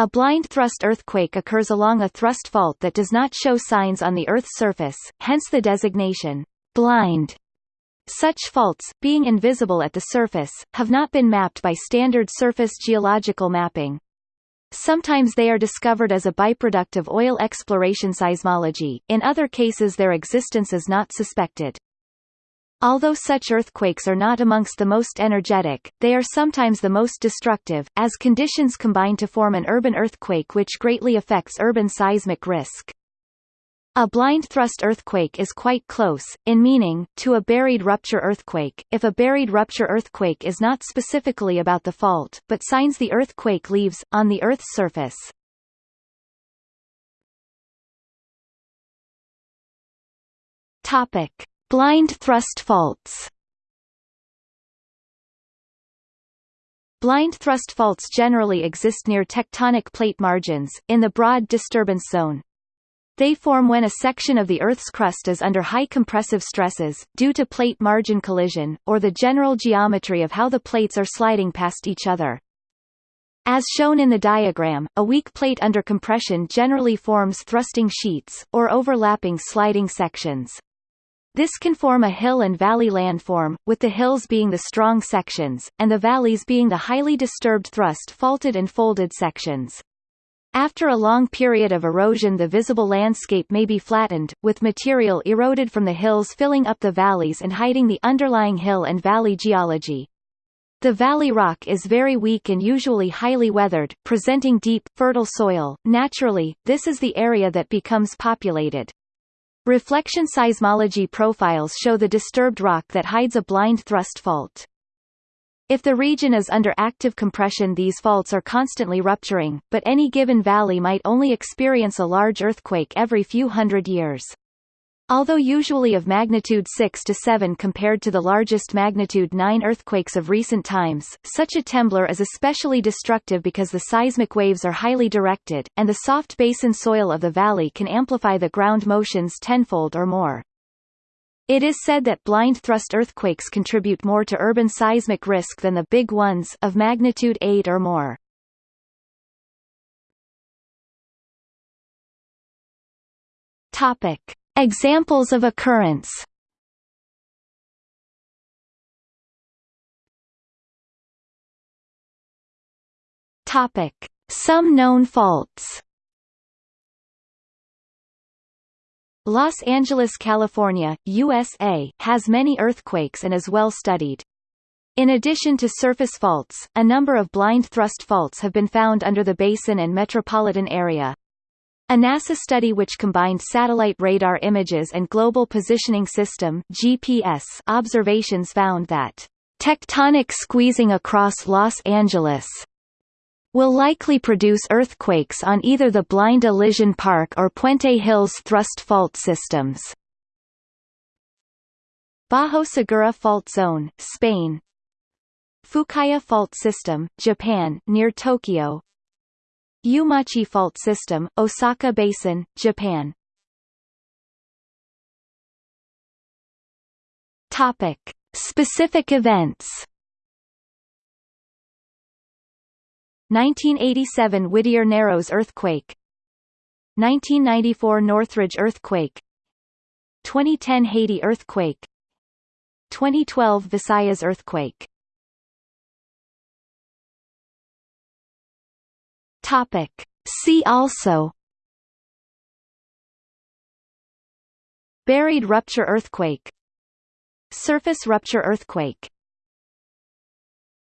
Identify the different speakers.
Speaker 1: A blind thrust earthquake occurs along a thrust fault that does not show signs on the Earth's surface, hence the designation, blind. Such faults, being invisible at the surface, have not been mapped by standard surface geological mapping. Sometimes they are discovered as a byproduct of oil exploration seismology, in other cases their existence is not suspected. Although such earthquakes are not amongst the most energetic, they are sometimes the most destructive, as conditions combine to form an urban earthquake which greatly affects urban seismic risk. A blind thrust earthquake is quite close, in meaning, to a buried rupture earthquake, if a buried rupture earthquake is not specifically about the fault, but signs the earthquake leaves, on the Earth's surface. Topic. Blind thrust faults Blind thrust faults generally exist near tectonic plate margins, in the broad disturbance zone. They form when a section of the Earth's crust is under high compressive stresses, due to plate margin collision, or the general geometry of how the plates are sliding past each other. As shown in the diagram, a weak plate under compression generally forms thrusting sheets, or overlapping sliding sections. This can form a hill and valley landform, with the hills being the strong sections, and the valleys being the highly disturbed thrust faulted and folded sections. After a long period of erosion the visible landscape may be flattened, with material eroded from the hills filling up the valleys and hiding the underlying hill and valley geology. The valley rock is very weak and usually highly weathered, presenting deep, fertile soil. Naturally, this is the area that becomes populated. Reflection seismology profiles show the disturbed rock that hides a blind thrust fault. If the region is under active compression these faults are constantly rupturing, but any given valley might only experience a large earthquake every few hundred years. Although usually of magnitude 6 to 7 compared to the largest magnitude 9 earthquakes of recent times, such a temblor is especially destructive because the seismic waves are highly directed, and the soft basin soil of the valley can amplify the ground motions tenfold or more. It is said that blind thrust earthquakes contribute more to urban seismic risk than the big ones of magnitude 8 or more. Topic. Examples of occurrence. Some known faults Los Angeles, California, USA, has many earthquakes and is well studied. In addition to surface faults, a number of blind thrust faults have been found under the basin and metropolitan area. A NASA study which combined satellite radar images and Global Positioning System GPS observations found that tectonic squeezing across Los Angeles will likely produce earthquakes on either the Blind Elysian Park or Puente Hills thrust fault systems. Bajo Segura Fault Zone, Spain Fukaya Fault System, Japan, near Tokyo Uemachi Fault System, Osaka Basin, Japan. Topic: Specific events. 1987 Whittier Narrows earthquake. 1994 Northridge earthquake. 2010 Haiti earthquake. 2012 Visayas earthquake Topic. See also Buried rupture earthquake Surface rupture earthquake